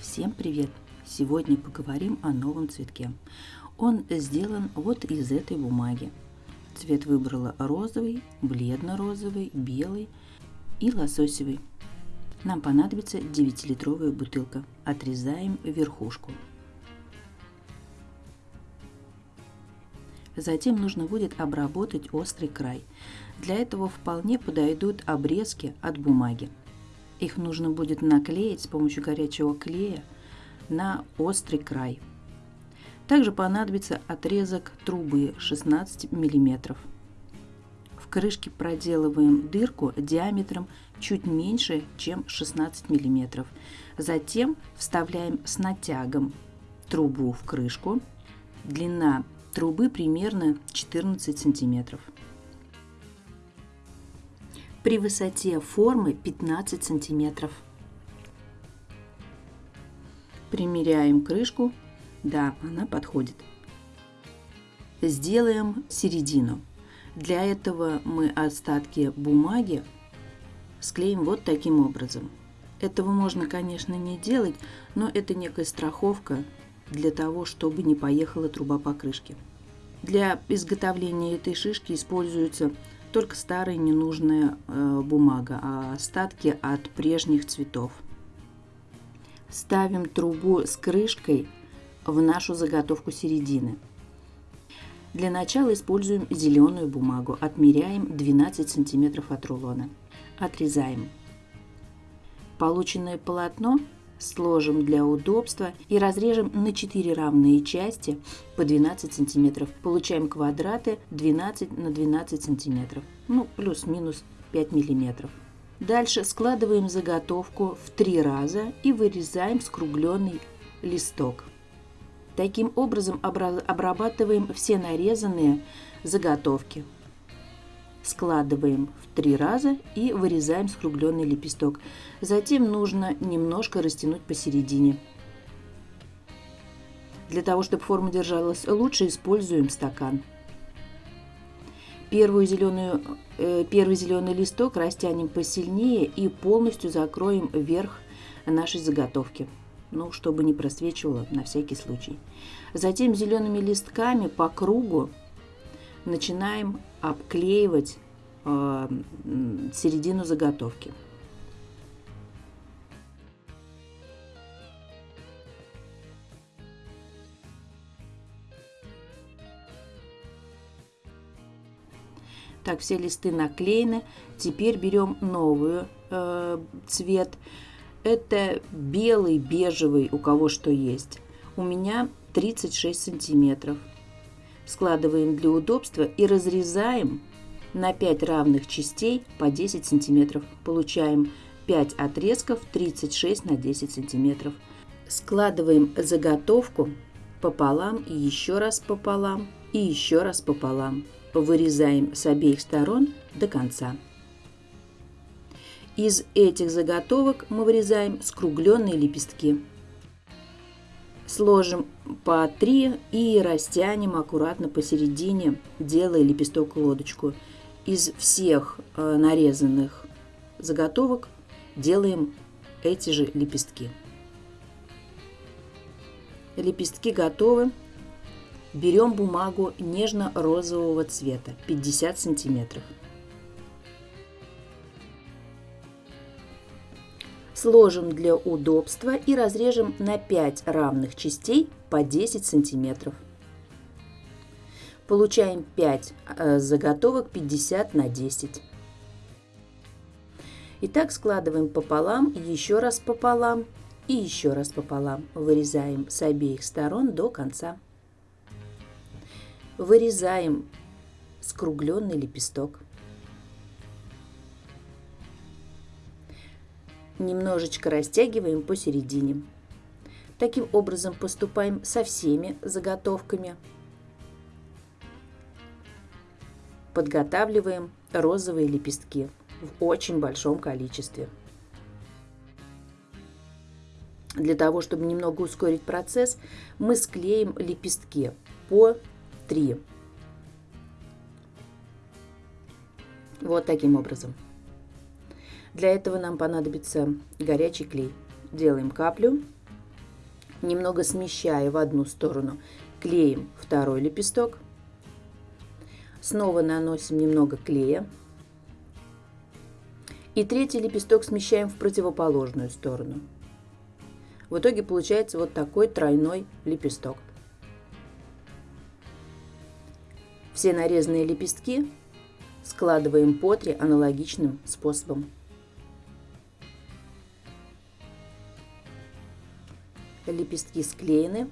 Всем привет! Сегодня поговорим о новом цветке. Он сделан вот из этой бумаги. Цвет выбрала розовый, бледно-розовый, белый и лососевый. Нам понадобится 9-литровая бутылка. Отрезаем верхушку. Затем нужно будет обработать острый край. Для этого вполне подойдут обрезки от бумаги. Их нужно будет наклеить с помощью горячего клея на острый край. Также понадобится отрезок трубы 16 мм. В крышке проделываем дырку диаметром чуть меньше, чем 16 мм. Затем вставляем с натягом трубу в крышку. Длина трубы примерно 14 сантиметров при высоте формы 15 сантиметров. Примеряем крышку. Да, она подходит. Сделаем середину. Для этого мы остатки бумаги склеим вот таким образом. Этого можно, конечно, не делать, но это некая страховка для того, чтобы не поехала труба по крышке. Для изготовления этой шишки используется только старая ненужная э, бумага, а остатки от прежних цветов. Ставим трубу с крышкой в нашу заготовку середины. Для начала используем зеленую бумагу. Отмеряем 12 см от рулона. Отрезаем. Полученное полотно сложим для удобства и разрежем на 4 равные части по 12 сантиметров. Получаем квадраты 12 на 12 сантиметров, ну плюс-минус 5 миллиметров. Дальше складываем заготовку в три раза и вырезаем скругленный листок. Таким образом обрабатываем все нарезанные заготовки складываем в три раза и вырезаем скругленный лепесток. Затем нужно немножко растянуть посередине. Для того, чтобы форма держалась лучше, используем стакан. Первую зеленую, э, первый зеленый листок растянем посильнее и полностью закроем верх нашей заготовки, ну, чтобы не просвечивало на всякий случай. Затем зелеными листками по кругу начинаем обклеивать э, середину заготовки. Так, все листы наклеены. Теперь берем новый э, цвет. Это белый, бежевый, у кого что есть. У меня 36 сантиметров складываем для удобства и разрезаем на 5 равных частей по 10 сантиметров. Получаем 5 отрезков 36 на 10 сантиметров. Складываем заготовку пополам и еще раз пополам и еще раз пополам. Вырезаем с обеих сторон до конца. Из этих заготовок мы вырезаем скругленные лепестки. Сложим по 3 и растянем аккуратно посередине, делая лепесток-лодочку. Из всех э, нарезанных заготовок делаем эти же лепестки. Лепестки готовы. Берем бумагу нежно-розового цвета, 50 сантиметров. Сложим для удобства и разрежем на 5 равных частей по 10 сантиметров. Получаем 5 э, заготовок 50 на 10. Итак, складываем пополам, еще раз пополам и еще раз пополам. Вырезаем с обеих сторон до конца. Вырезаем скругленный лепесток. Немножечко растягиваем посередине. Таким образом поступаем со всеми заготовками. Подготавливаем розовые лепестки в очень большом количестве. Для того, чтобы немного ускорить процесс, мы склеим лепестки по 3. Вот таким образом. Для этого нам понадобится горячий клей. Делаем каплю Немного смещая в одну сторону, клеим второй лепесток. Снова наносим немного клея. И третий лепесток смещаем в противоположную сторону. В итоге получается вот такой тройной лепесток. Все нарезанные лепестки складываем по три аналогичным способом. Лепестки склеены.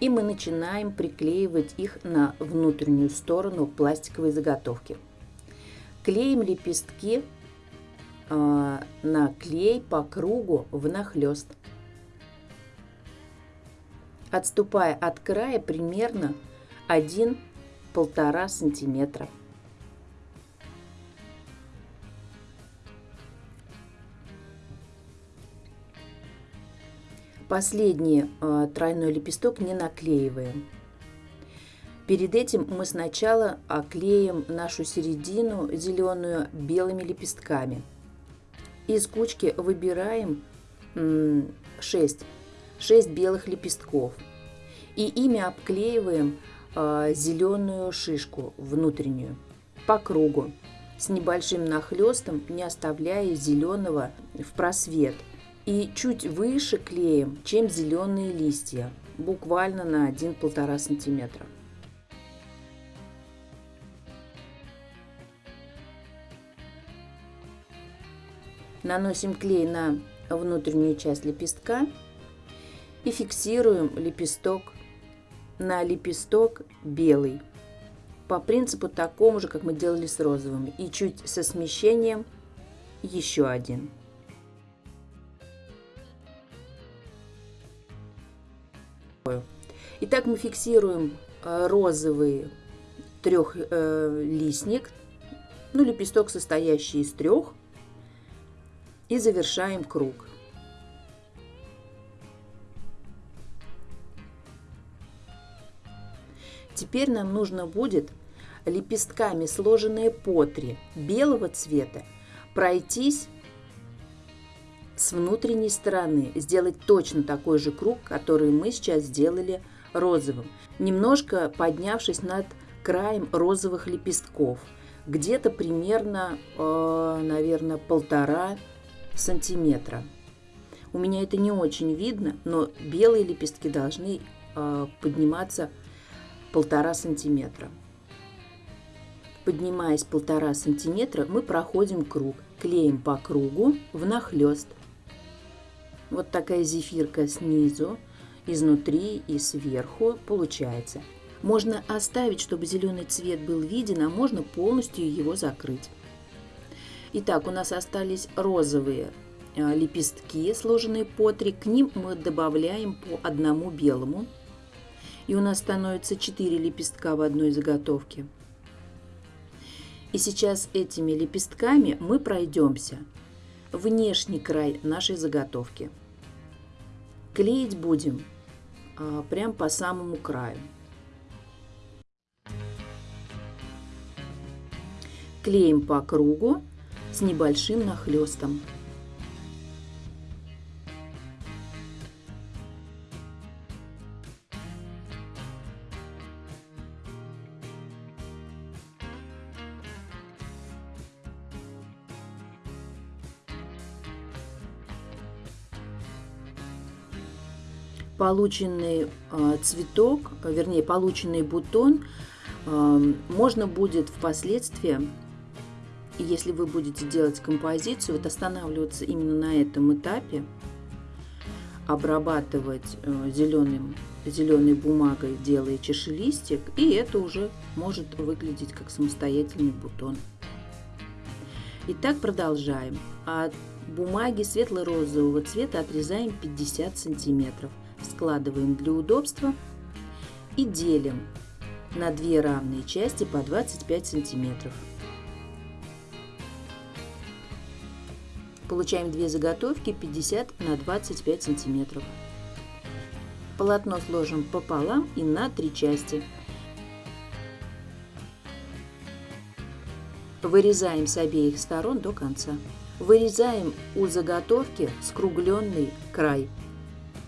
И мы начинаем приклеивать их на внутреннюю сторону пластиковой заготовки. Клеим лепестки э, на клей по кругу внахлёст. Отступая от края примерно 1-1,5 сантиметра. Последний э, тройной лепесток не наклеиваем. Перед этим мы сначала оклеим нашу середину зеленую белыми лепестками. Из кучки выбираем 6, 6 белых лепестков. И ими обклеиваем э, зеленую шишку внутреннюю по кругу с небольшим нахлестом, не оставляя зеленого в просвет – и чуть выше клеем, чем зеленые листья, буквально на 1-1,5 сантиметра. Наносим клей на внутреннюю часть лепестка и фиксируем лепесток на лепесток белый по принципу такому же, как мы делали с розовым, и чуть со смещением еще один. Итак, мы фиксируем э, розовый трехлистник, э, ну, лепесток, состоящий из трех, и завершаем круг. Теперь нам нужно будет лепестками, сложенные по три белого цвета, пройтись с внутренней стороны сделать точно такой же круг, который мы сейчас сделали розовым, немножко поднявшись над краем розовых лепестков, где-то примерно, э, наверное, полтора сантиметра. У меня это не очень видно, но белые лепестки должны э, подниматься полтора сантиметра. Поднимаясь полтора сантиметра, мы проходим круг, клеим по кругу внахлёст. Вот такая зефирка снизу, изнутри и сверху получается. Можно оставить, чтобы зеленый цвет был виден, а можно полностью его закрыть. Итак, у нас остались розовые э, лепестки, сложенные по три. К ним мы добавляем по одному белому. И у нас становится 4 лепестка в одной заготовке. И сейчас этими лепестками мы пройдемся внешний край нашей заготовки. Клеить будем а, прям по самому краю. Клеим по кругу с небольшим нахлестом. Полученный а, цветок, вернее, полученный бутон а, можно будет впоследствии, если вы будете делать композицию, вот останавливаться именно на этом этапе, обрабатывать э, зеленым, зеленой бумагой, делая чашелистик, и это уже может выглядеть как самостоятельный бутон. Итак, продолжаем. От бумаги светло-розового цвета отрезаем 50 сантиметров складываем для удобства и делим на две равные части по 25 сантиметров. Получаем две заготовки 50 на 25 сантиметров. Полотно сложим пополам и на три части. Вырезаем с обеих сторон до конца. Вырезаем у заготовки скругленный край.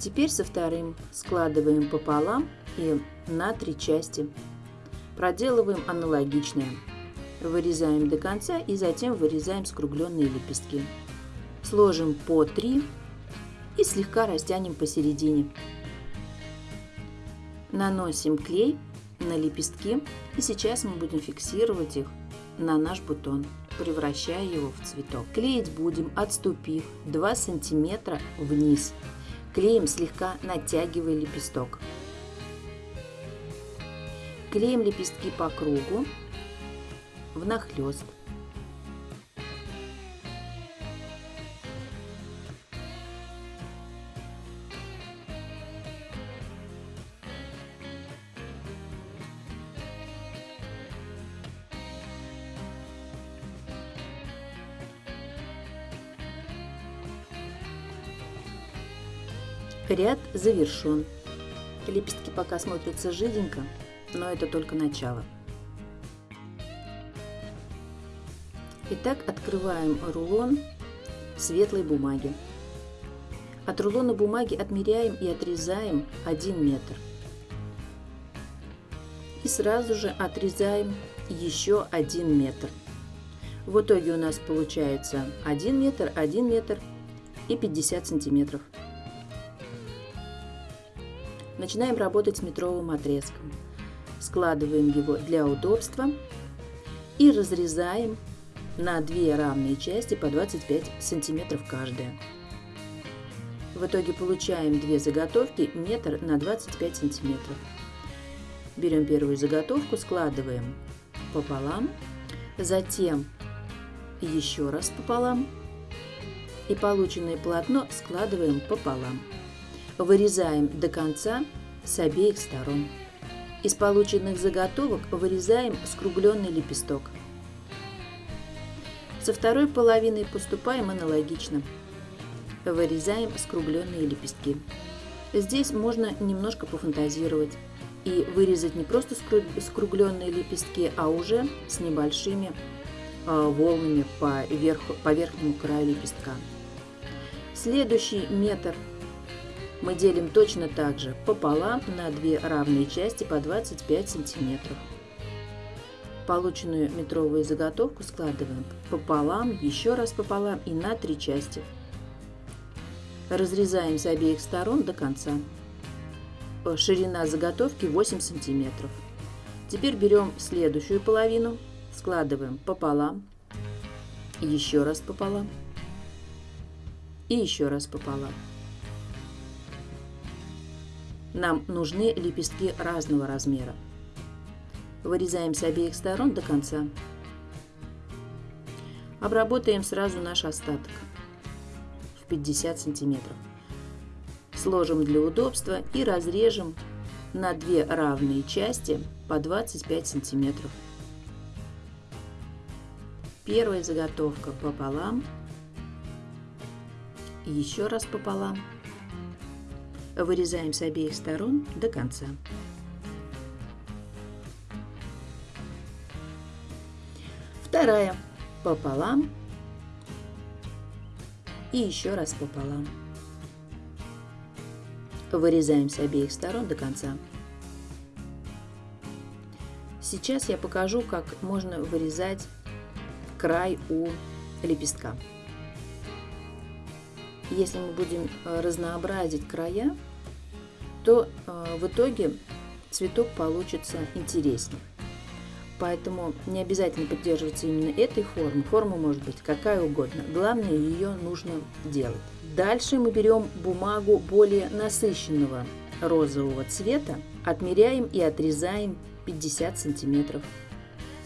Теперь со вторым складываем пополам и на три части. Проделываем аналогичное. Вырезаем до конца и затем вырезаем скругленные лепестки. Сложим по 3 и слегка растянем посередине. Наносим клей на лепестки и сейчас мы будем фиксировать их на наш бутон, превращая его в цветок. Клеить будем, отступив 2 сантиметра вниз. Клеем слегка натягивая лепесток. Клеим лепестки по кругу внахлёст. Ряд завершен. Лепестки пока смотрятся жиденько, но это только начало. Итак, открываем рулон светлой бумаги. От рулона бумаги отмеряем и отрезаем 1 метр. И сразу же отрезаем еще 1 метр. В итоге у нас получается 1 метр, 1 метр и 50 сантиметров. Начинаем работать с метровым отрезком. Складываем его для удобства и разрезаем на две равные части по 25 сантиметров каждая. В итоге получаем две заготовки метр на 25 сантиметров. Берем первую заготовку, складываем пополам, затем еще раз пополам и полученное полотно складываем пополам. Вырезаем до конца с обеих сторон. Из полученных заготовок вырезаем скругленный лепесток. Со второй половиной поступаем аналогично. Вырезаем скругленные лепестки. Здесь можно немножко пофантазировать и вырезать не просто скругленные лепестки, а уже с небольшими а, волнами по, верху, по верхнему краю лепестка. Следующий метр мы делим точно так же пополам на две равные части по 25 сантиметров. Полученную метровую заготовку складываем пополам, еще раз пополам и на три части. Разрезаем с обеих сторон до конца. Ширина заготовки 8 сантиметров. Теперь берем следующую половину, складываем пополам, еще раз пополам и еще раз пополам. Нам нужны лепестки разного размера. Вырезаем с обеих сторон до конца. Обработаем сразу наш остаток в 50 сантиметров. Сложим для удобства и разрежем на две равные части по 25 сантиметров. Первая заготовка пополам, еще раз пополам Вырезаем с обеих сторон до конца. Вторая пополам и еще раз пополам. Вырезаем с обеих сторон до конца. Сейчас я покажу, как можно вырезать край у лепестка. Если мы будем э, разнообразить края, то э, в итоге цветок получится интереснее. Поэтому не обязательно поддерживаться именно этой формы. Форма может быть какая угодно. Главное, ее нужно делать. Дальше мы берем бумагу более насыщенного розового цвета, отмеряем и отрезаем 50 сантиметров.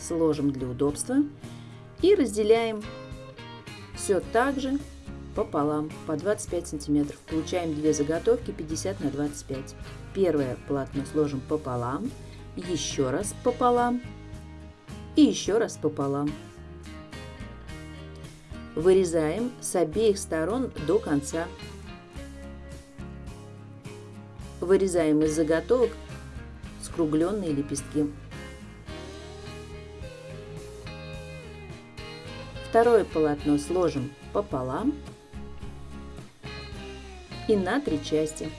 Сложим для удобства и разделяем все так же пополам по 25 сантиметров. Получаем две заготовки 50 на 25. Первое полотно сложим пополам, еще раз пополам и еще раз пополам. Вырезаем с обеих сторон до конца. Вырезаем из заготовок скругленные лепестки. Второе полотно сложим пополам и на три части.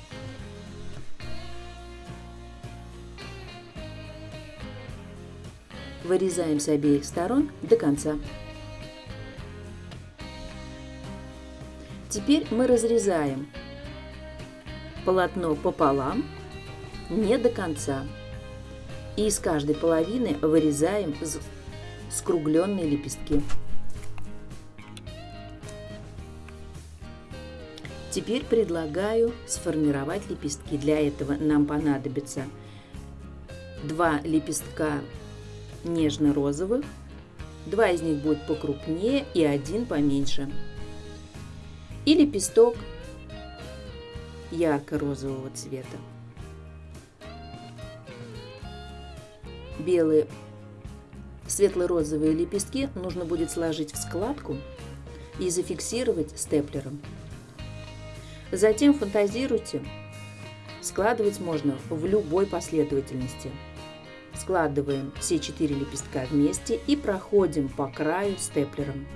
Вырезаем с обеих сторон до конца. Теперь мы разрезаем полотно пополам, не до конца. И из каждой половины вырезаем скругленные лепестки. Теперь предлагаю сформировать лепестки. Для этого нам понадобится два лепестка нежно-розовых, два из них будет покрупнее и один поменьше. И лепесток ярко-розового цвета. Белые светло-розовые лепестки нужно будет сложить в складку и зафиксировать степлером. Затем фантазируйте. Складывать можно в любой последовательности. Складываем все четыре лепестка вместе и проходим по краю степлером.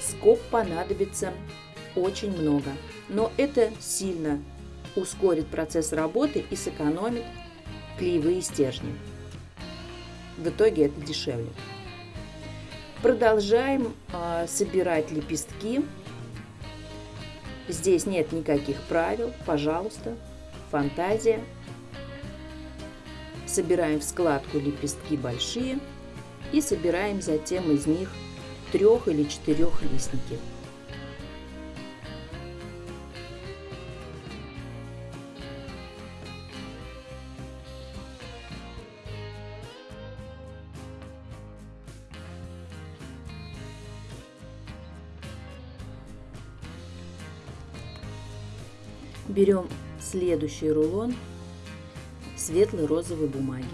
Скоб понадобится очень много, но это сильно ускорит процесс работы и сэкономит клеевые стержни. В итоге это дешевле. Продолжаем э, собирать лепестки. Здесь нет никаких правил, пожалуйста, фантазия. Собираем в складку лепестки большие и собираем затем из них трех или четырех листники. Берем следующий рулон светлой розовой бумаги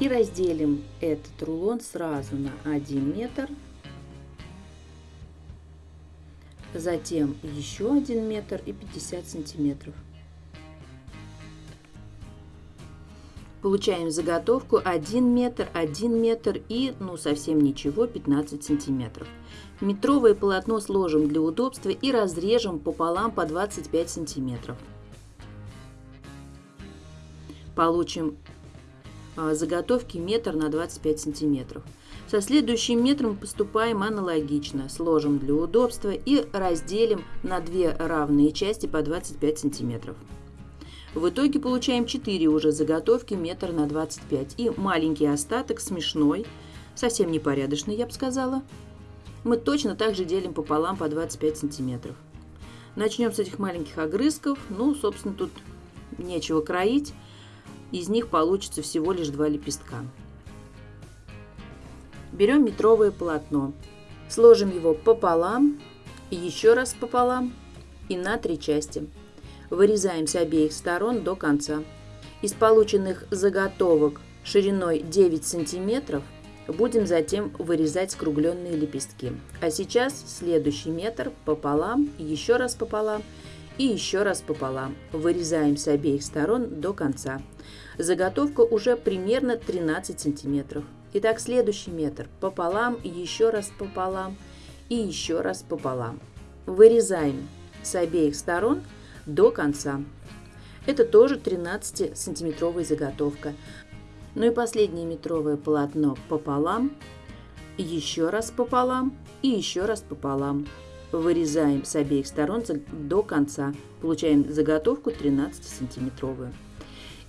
и разделим этот рулон сразу на 1 метр, затем еще 1 метр и 50 сантиметров. Получаем заготовку 1 метр, 1 метр и, ну, совсем ничего, 15 сантиметров. Метровое полотно сложим для удобства и разрежем пополам по 25 сантиметров. Получим а, заготовки метр на 25 сантиметров. Со следующим метром поступаем аналогично. Сложим для удобства и разделим на две равные части по 25 сантиметров. В итоге получаем 4 уже заготовки метр на 25 и маленький остаток смешной, совсем непорядочный, я бы сказала, мы точно так же делим пополам по 25 сантиметров. Начнем с этих маленьких огрызков. Ну, собственно, тут нечего кроить. Из них получится всего лишь два лепестка. Берем метровое полотно. Сложим его пополам, еще раз пополам и на три части. Вырезаем с обеих сторон до конца. Из полученных заготовок шириной 9 сантиметров – Будем затем вырезать скругленные лепестки. А сейчас следующий метр пополам, еще раз пополам и еще раз пополам. Вырезаем с обеих сторон до конца. Заготовка уже примерно 13 сантиметров. Итак, следующий метр пополам, еще раз пополам и еще раз пополам. Вырезаем с обеих сторон до конца. Это тоже 13 сантиметровая заготовка. Ну и последнее метровое полотно пополам, еще раз пополам и еще раз пополам. Вырезаем с обеих сторон до конца. Получаем заготовку 13 сантиметровую.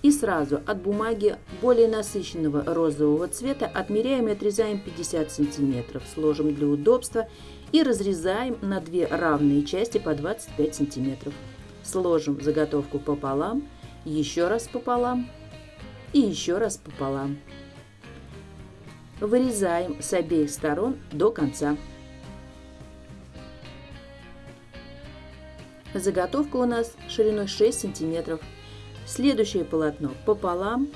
И сразу от бумаги более насыщенного розового цвета отмеряем и отрезаем 50 сантиметров. Сложим для удобства и разрезаем на две равные части по 25 сантиметров. Сложим заготовку пополам, еще раз пополам и еще раз пополам. Вырезаем с обеих сторон до конца. Заготовка у нас шириной 6 сантиметров. Следующее полотно пополам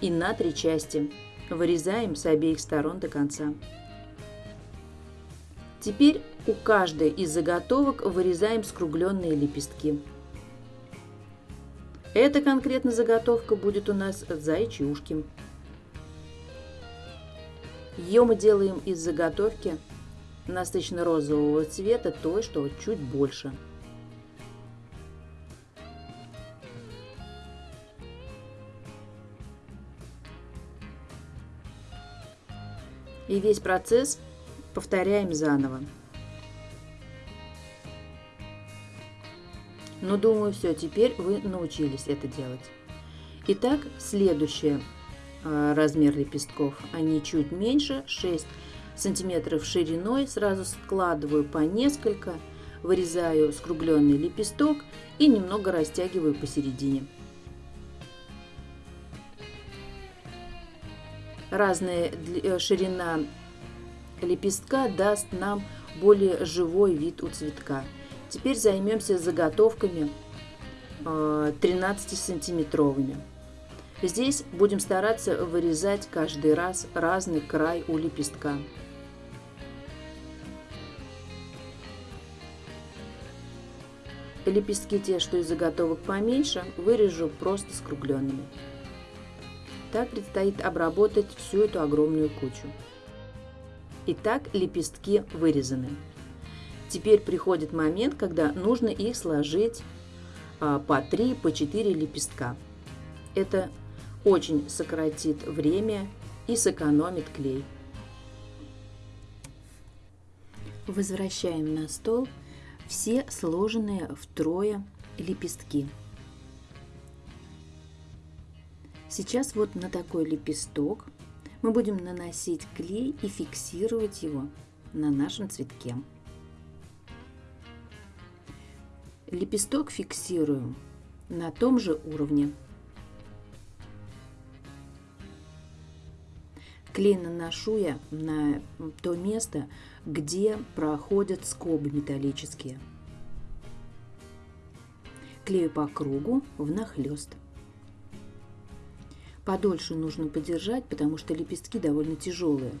и на три части. Вырезаем с обеих сторон до конца. Теперь у каждой из заготовок вырезаем скругленные лепестки. Эта конкретно заготовка будет у нас зайчи ушки. Ее мы делаем из заготовки насыщенно-розового цвета, той, что чуть больше. И весь процесс повторяем заново. Но думаю, все, теперь вы научились это делать. Итак, следующий э, размер лепестков. Они чуть меньше, 6 сантиметров шириной. Сразу складываю по несколько, вырезаю скругленный лепесток и немного растягиваю посередине. Разная э, ширина лепестка даст нам более живой вид у цветка. Теперь займемся заготовками 13-сантиметровыми. Э, Здесь будем стараться вырезать каждый раз разный край у лепестка. Лепестки те, что из заготовок поменьше, вырежу просто скругленными. Так предстоит обработать всю эту огромную кучу. Итак, лепестки вырезаны. Теперь приходит момент, когда нужно их сложить а, по 3, по 4 лепестка. Это очень сократит время и сэкономит клей. Возвращаем на стол все сложенные втрое лепестки. Сейчас вот на такой лепесток мы будем наносить клей и фиксировать его на нашем цветке. Лепесток фиксируем на том же уровне. Клей наношу я на то место, где проходят скобы металлические. Клею по кругу внахлёст. Подольше нужно подержать, потому что лепестки довольно тяжелые,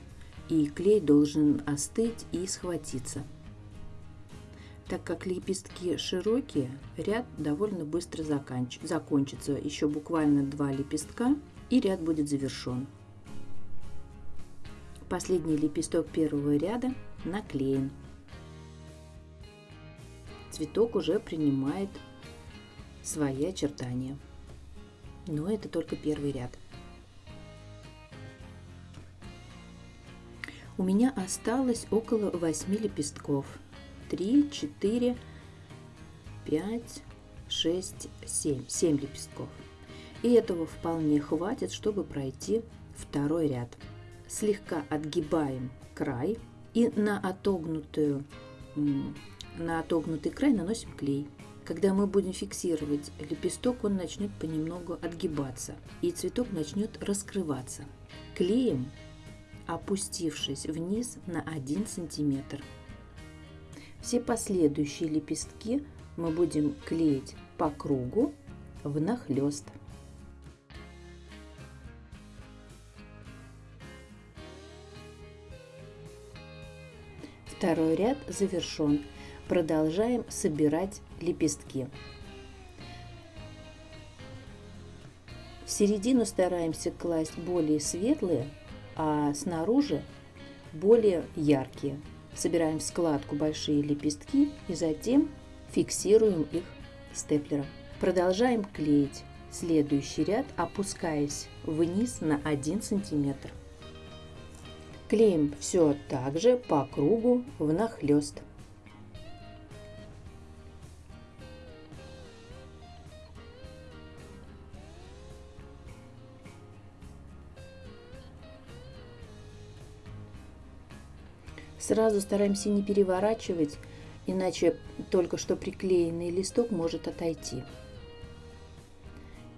и клей должен остыть и схватиться. Так как лепестки широкие, ряд довольно быстро заканч... закончится. Еще буквально два лепестка, и ряд будет завершен. Последний лепесток первого ряда наклеен. Цветок уже принимает свои очертания но это только первый ряд. У меня осталось около 8 лепестков. 3, 4, 5, 6, 7. 7 лепестков. И этого вполне хватит, чтобы пройти второй ряд. Слегка отгибаем край и на, отогнутую, на отогнутый край наносим клей. Когда мы будем фиксировать лепесток, он начнет понемногу отгибаться, и цветок начнет раскрываться. Клеем, опустившись вниз на 1 сантиметр. Все последующие лепестки мы будем клеить по кругу внахлёст. Второй ряд завершен. Продолжаем собирать лепестки. В середину стараемся класть более светлые, а снаружи более яркие. Собираем в складку большие лепестки и затем фиксируем их степлером. Продолжаем клеить следующий ряд, опускаясь вниз на 1 сантиметр. Клеим все так же по кругу внахлёст. Сразу стараемся не переворачивать, иначе только что приклеенный листок может отойти.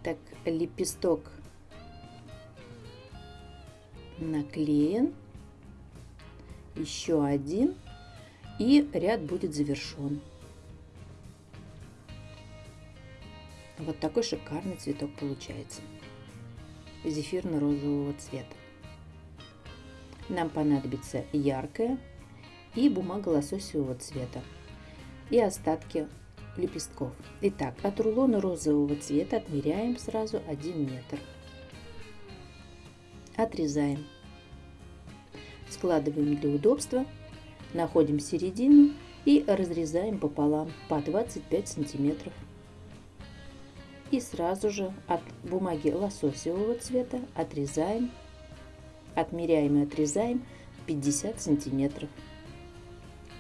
Так, лепесток наклеен, еще один, и ряд будет завершен. Вот такой шикарный цветок получается. Зефирно-розового цвета. Нам понадобится яркая и бумага лососевого цвета и остатки лепестков. Итак, от рулона розового цвета отмеряем сразу 1 метр. Отрезаем. Складываем для удобства, находим середину и разрезаем пополам по 25 сантиметров. И сразу же от бумаги лососевого цвета отрезаем, отмеряем и отрезаем 50 сантиметров.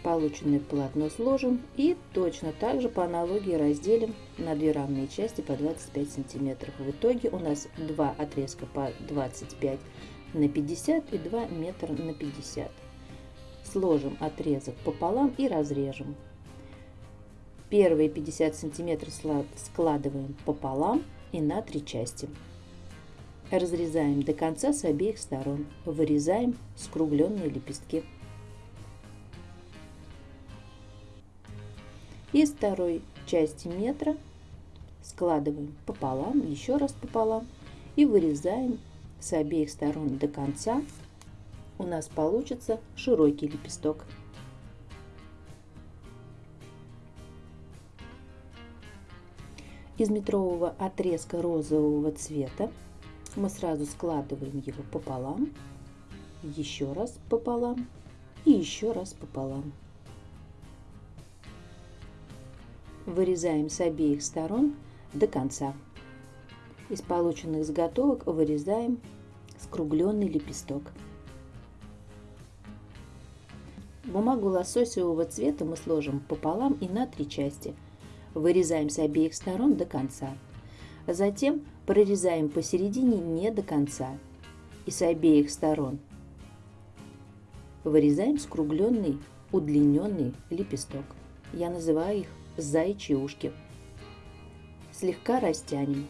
Полученное полотно сложим и точно так же по аналогии разделим на две равные части по 25 сантиметров. В итоге у нас два отрезка по 25 на 50 и 2 метра на 50. Сложим отрезок пополам и разрежем. Первые 50 сантиметров складываем пополам и на три части. Разрезаем до конца с обеих сторон. Вырезаем скругленные лепестки. Из второй части метра складываем пополам, еще раз пополам и вырезаем с обеих сторон до конца. У нас получится широкий лепесток. Из метрового отрезка розового цвета мы сразу складываем его пополам, еще раз пополам и еще раз пополам. Вырезаем с обеих сторон до конца. Из полученных заготовок вырезаем скругленный лепесток. Бумагу лососевого цвета мы сложим пополам и на три части. Вырезаем с обеих сторон до конца. Затем прорезаем посередине не до конца и с обеих сторон вырезаем скругленный удлиненный лепесток. Я называю их зайчьи ушки. Слегка растянем.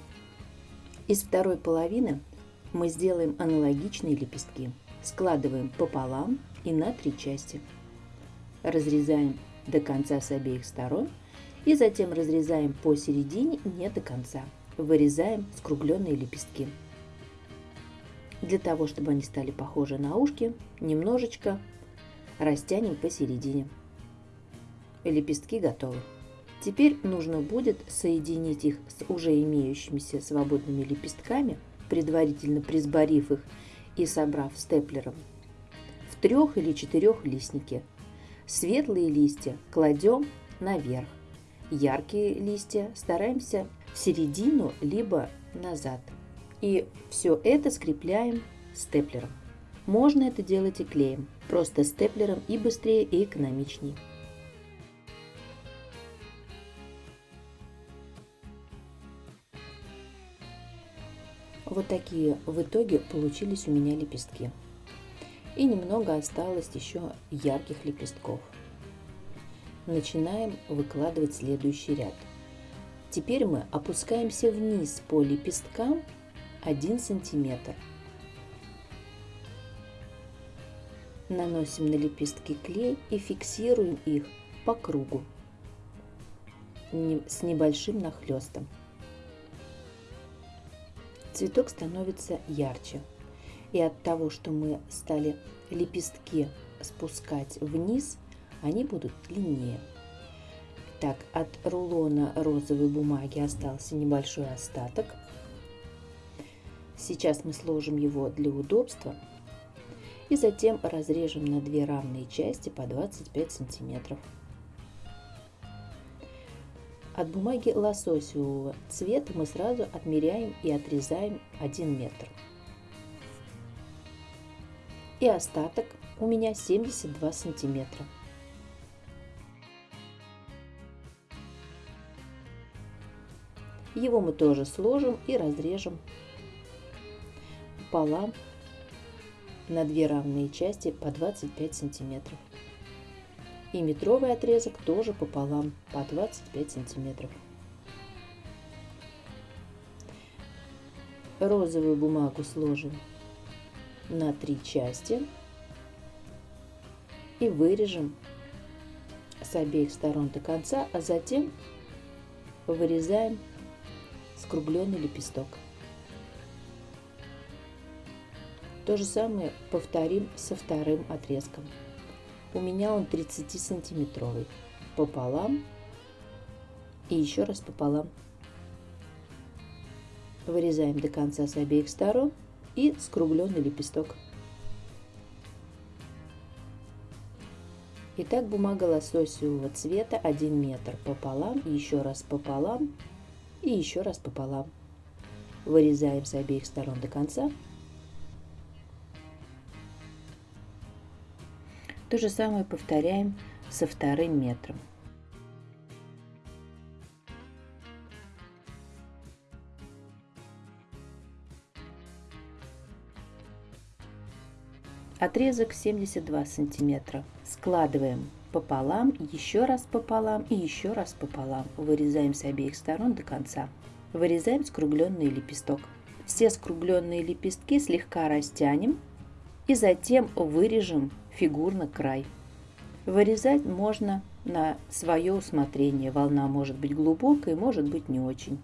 Из второй половины мы сделаем аналогичные лепестки. Складываем пополам и на три части. Разрезаем до конца с обеих сторон и затем разрезаем посередине не до конца. Вырезаем скругленные лепестки. Для того, чтобы они стали похожи на ушки, немножечко растянем посередине. Лепестки готовы. Теперь нужно будет соединить их с уже имеющимися свободными лепестками, предварительно присборив их и собрав степлером в трех или четырех листнике. Светлые листья кладем наверх, яркие листья стараемся в середину либо назад. И все это скрепляем степлером. Можно это делать и клеем, просто степлером и быстрее и экономичнее. Вот такие в итоге получились у меня лепестки. И немного осталось еще ярких лепестков. Начинаем выкладывать следующий ряд. Теперь мы опускаемся вниз по лепесткам 1 сантиметр. Наносим на лепестки клей и фиксируем их по кругу с небольшим нахлестом цветок становится ярче. И от того, что мы стали лепестки спускать вниз, они будут длиннее. Так, от рулона розовой бумаги остался небольшой остаток. Сейчас мы сложим его для удобства и затем разрежем на две равные части по 25 сантиметров. От бумаги лососевого цвета мы сразу отмеряем и отрезаем 1 метр. И остаток у меня 72 сантиметра. Его мы тоже сложим и разрежем пополам на две равные части по 25 сантиметров и метровый отрезок тоже пополам по 25 сантиметров. Розовую бумагу сложим на три части и вырежем с обеих сторон до конца, а затем вырезаем скругленный лепесток. То же самое повторим со вторым отрезком. У меня он 30 сантиметровый. Пополам и еще раз пополам. Вырезаем до конца с обеих сторон и скругленный лепесток. Итак, бумага лососевого цвета 1 метр пополам, еще раз пополам и еще раз пополам. Вырезаем с обеих сторон до конца То же самое повторяем со вторым метром. Отрезок 72 сантиметра. Складываем пополам, еще раз пополам и еще раз пополам. Вырезаем с обеих сторон до конца. Вырезаем скругленный лепесток. Все скругленные лепестки слегка растянем и затем вырежем фигурно край. Вырезать можно на свое усмотрение. Волна может быть глубокой, может быть не очень.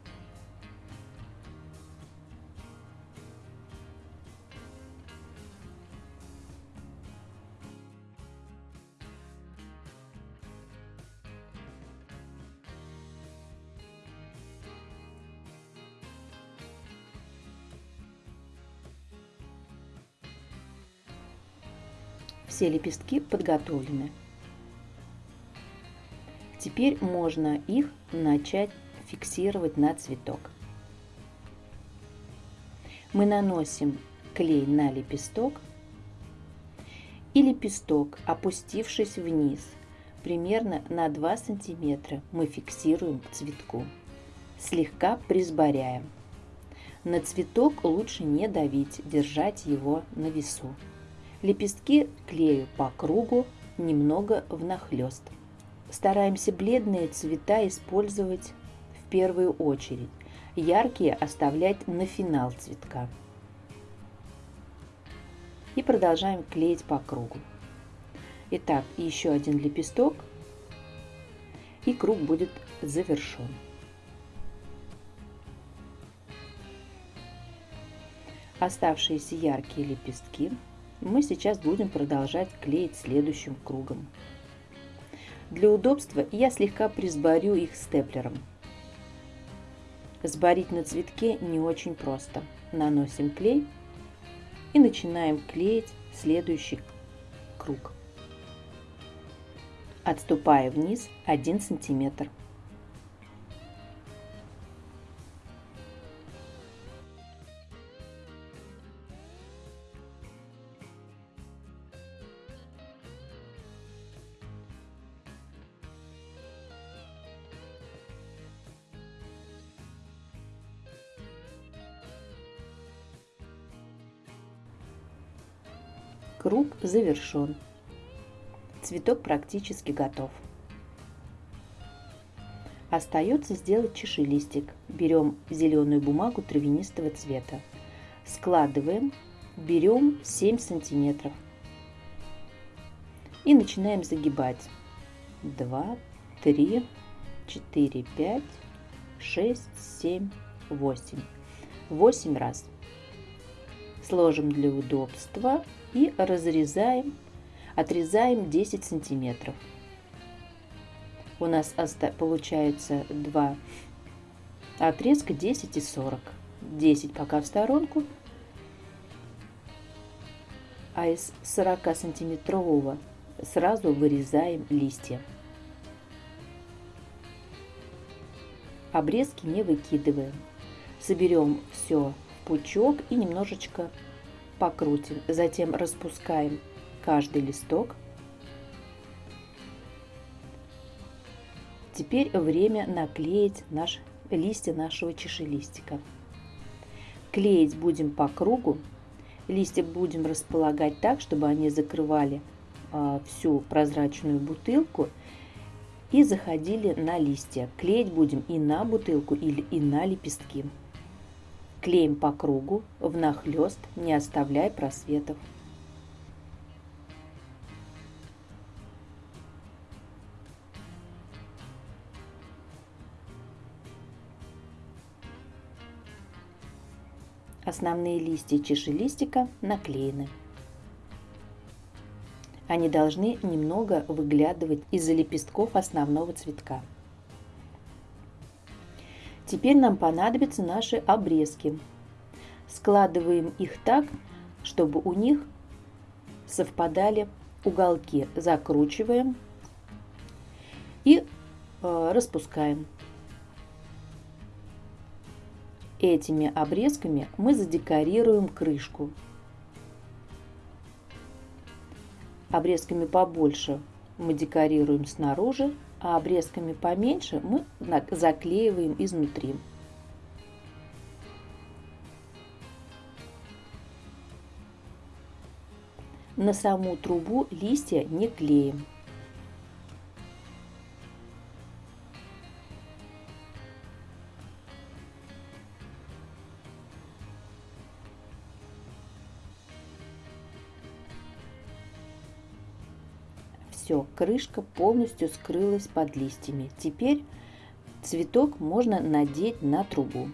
Все лепестки подготовлены. Теперь можно их начать фиксировать на цветок. Мы наносим клей на лепесток и лепесток, опустившись вниз, примерно на 2 сантиметра, мы фиксируем к цветку, слегка присборяем. На цветок лучше не давить, держать его на весу. Лепестки клею по кругу, немного внахлёст. Стараемся бледные цвета использовать в первую очередь, яркие оставлять на финал цветка. И продолжаем клеить по кругу. Итак, еще один лепесток, и круг будет завершен. Оставшиеся яркие лепестки мы сейчас будем продолжать клеить следующим кругом. Для удобства я слегка присборю их степлером. Сборить на цветке не очень просто. Наносим клей и начинаем клеить следующий круг, отступая вниз 1 сантиметр. Круг завершен. Цветок практически готов. Остается сделать чашелистик. Берем зеленую бумагу травянистого цвета. Складываем, берем 7 сантиметров. И начинаем загибать. 2, 3, 4, 5, 6, 7, 8. 8 раз. Сложим для удобства и разрезаем, отрезаем 10 сантиметров. У нас получается два отрезка 10 и 40. 10 пока в сторонку, а из 40 сантиметрового сразу вырезаем листья. Обрезки не выкидываем. Соберем все в пучок и немножечко покрутим, затем распускаем каждый листок. Теперь время наклеить наш, листья нашего чашелистика. Клеить будем по кругу. Листья будем располагать так, чтобы они закрывали э, всю прозрачную бутылку и заходили на листья. Клеить будем и на бутылку или и на лепестки. Клеим по кругу, внахлёст, не оставляя просветов. Основные листья чашелистика наклеены. Они должны немного выглядывать из-за лепестков основного цветка. Теперь нам понадобятся наши обрезки. Складываем их так, чтобы у них совпадали уголки. Закручиваем и э, распускаем. Этими обрезками мы задекорируем крышку. Обрезками побольше мы декорируем снаружи, а обрезками поменьше мы заклеиваем изнутри. На саму трубу листья не клеим. Все, крышка полностью скрылась под листьями. Теперь цветок можно надеть на трубу.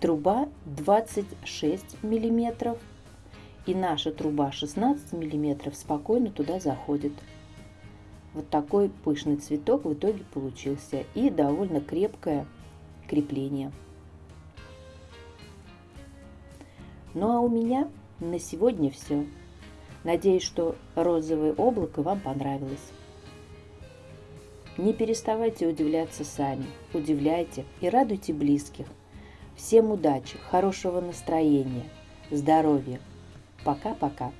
Труба 26 миллиметров и наша труба 16 миллиметров спокойно туда заходит. Вот такой пышный цветок в итоге получился и довольно крепкое крепление. Ну а у меня на сегодня все. Надеюсь, что розовое облако вам понравилось. Не переставайте удивляться сами, удивляйте и радуйте близких. Всем удачи, хорошего настроения, здоровья. Пока-пока.